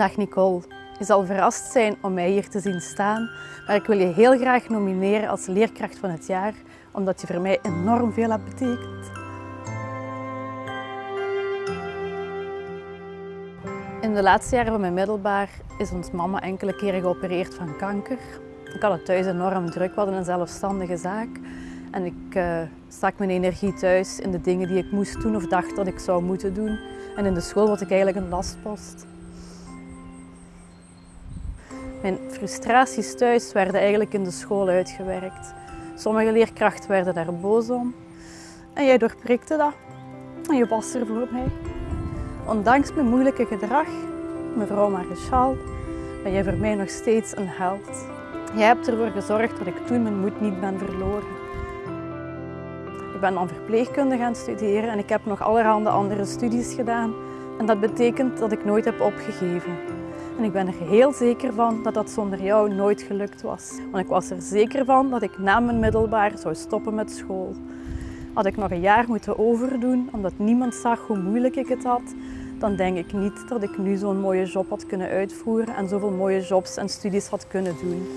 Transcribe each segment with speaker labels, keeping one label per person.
Speaker 1: Dag Nicole. Je zal verrast zijn om mij hier te zien staan, maar ik wil je heel graag nomineren als leerkracht van het jaar, omdat je voor mij enorm veel hebt betekend. In de laatste jaren van mijn middelbaar is ons mama enkele keren geopereerd van kanker. Ik had het thuis enorm druk, we hadden een zelfstandige zaak. En ik uh, stak mijn energie thuis in de dingen die ik moest doen of dacht dat ik zou moeten doen. En in de school was ik eigenlijk een lastpost. Mijn frustraties thuis werden eigenlijk in de school uitgewerkt. Sommige leerkrachten werden daar boos om. En jij doorprikte dat. En je was er voor mij. Ondanks mijn moeilijke gedrag, mevrouw Maréchal, ben jij voor mij nog steeds een held. Jij hebt ervoor gezorgd dat ik toen mijn moed niet ben verloren. Ik ben dan verpleegkunde gaan studeren en ik heb nog allerhande andere studies gedaan. En dat betekent dat ik nooit heb opgegeven. En ik ben er heel zeker van dat dat zonder jou nooit gelukt was. Want ik was er zeker van dat ik na mijn middelbaar zou stoppen met school. Had ik nog een jaar moeten overdoen omdat niemand zag hoe moeilijk ik het had, dan denk ik niet dat ik nu zo'n mooie job had kunnen uitvoeren en zoveel mooie jobs en studies had kunnen doen.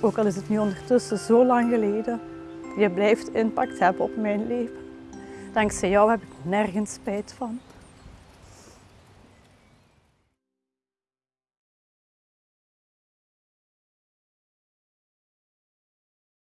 Speaker 1: Ook al is het nu ondertussen zo lang geleden, je blijft impact hebben op mijn leven. Dankzij jou heb ik nergens spijt van.